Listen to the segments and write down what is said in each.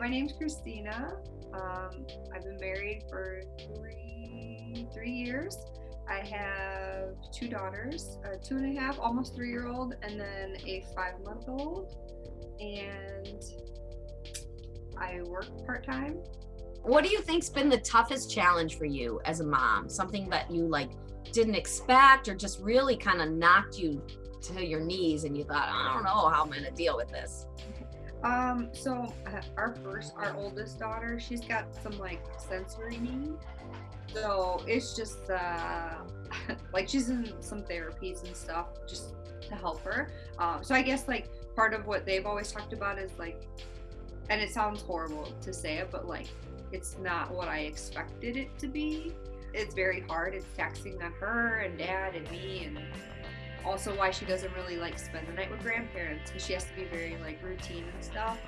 my name's Christina. Um, I've been married for three three years. I have two daughters, a two and a half, almost three year old, and then a five month old. And I work part time. What do you think's been the toughest challenge for you as a mom? Something that you like didn't expect or just really kind of knocked you to your knees and you thought, I don't know how I'm going to deal with this? Um, so uh, our first, our oldest daughter, she's got some like sensory needs. So it's just uh, like she's in some therapies and stuff just to help her. Um, so I guess like part of what they've always talked about is like, and it sounds horrible to say it, but like it's not what I expected it to be. It's very hard. It's taxing on her and dad and me and also why she doesn't really like spend the night with grandparents because she has to be very like routine and stuff.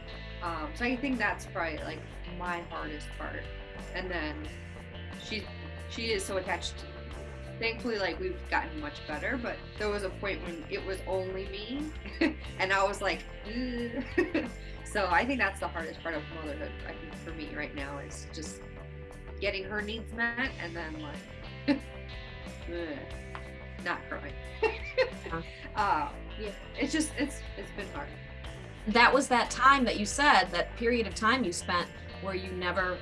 Um, so I think that's probably like my hardest part. And then she she is so attached. Thankfully, like we've gotten much better, but there was a point when it was only me, and I was like, so I think that's the hardest part of motherhood. I think for me right now is just getting her needs met, and then like not crying. Uh, yeah, it's just it's it's been hard. That was that time that you said that period of time you spent where you never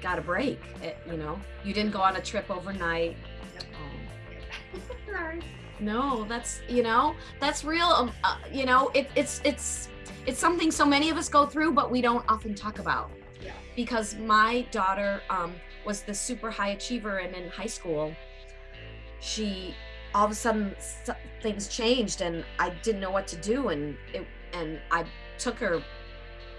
got a break. It, you know, you didn't go on a trip overnight. Um, Sorry. No, that's you know that's real. Um, uh, you know, it, it's it's it's something so many of us go through, but we don't often talk about. Yeah. Because my daughter um, was the super high achiever, and in high school, she all of a sudden things changed and I didn't know what to do and it and I took her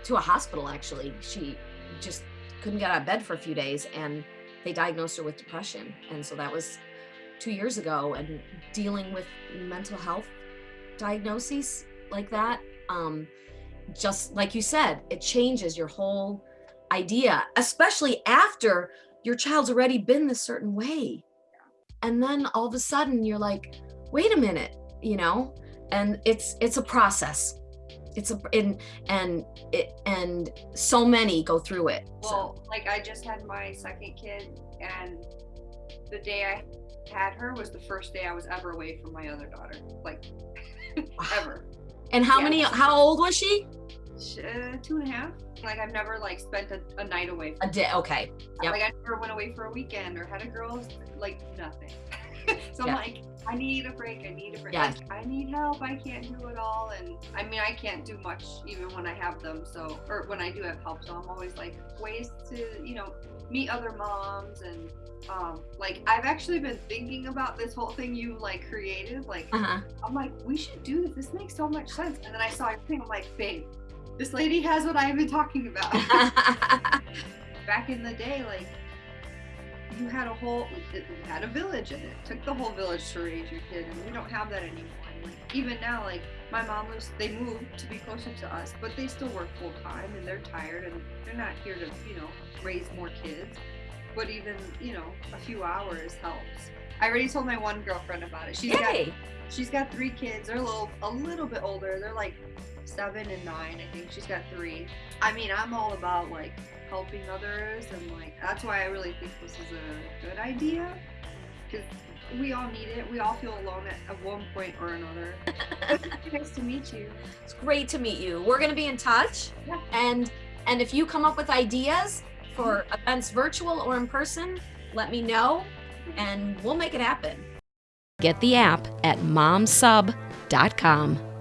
to a hospital actually. She just couldn't get out of bed for a few days and they diagnosed her with depression. And so that was two years ago and dealing with mental health diagnoses like that um just like you said it changes your whole idea especially after your child's already been this certain way and then all of a sudden you're like wait a minute you know? And it's it's a process. It's a and and it and so many go through it well so. like i just had my second kid and the day i had her was the first day i was ever away from my other daughter like ever. And how yeah. many how old was she? Uh, two and a half like I've never like spent a, a night away. a day. Okay. Yep. Like I never went away for a weekend or had a girls like nothing. so I'm like, I need a break. I need a break. Yeah. Like, I need help. I can't do it all. And I mean, I can't do much even when I have them. So, or when I do have help. So I'm always like ways to, you know, meet other moms and um like I've actually been thinking about this whole thing you like created. Like uh-huh. I'm like, we should do this. This makes so much sense. And then I saw everything. I'm like, babe, this lady has what I've been talking about. Back in the day, like you had a whole, it had a village and it took the whole village to raise your kid, and we don't have that anymore. like, even now, like my mom was, they moved to be closer to us, but they still work full time and they're tired and they're not here to, you know, raise more kids. But even, you know, a few hours helps. I already told my one girlfriend about it. She's Yay. got she's got three kids. They're a little a little bit older. They're like seven and nine. I think she's got three. I mean, I'm all about like helping others, and like that's why I really think this is a good idea because we all need it. We all feel alone at, at one point or another. nice to meet you. It's great to meet you. We're gonna be in touch, yeah. and and if you come up with ideas for events virtual or in person, let me know, and we'll make it happen. Get the app at momsub.com.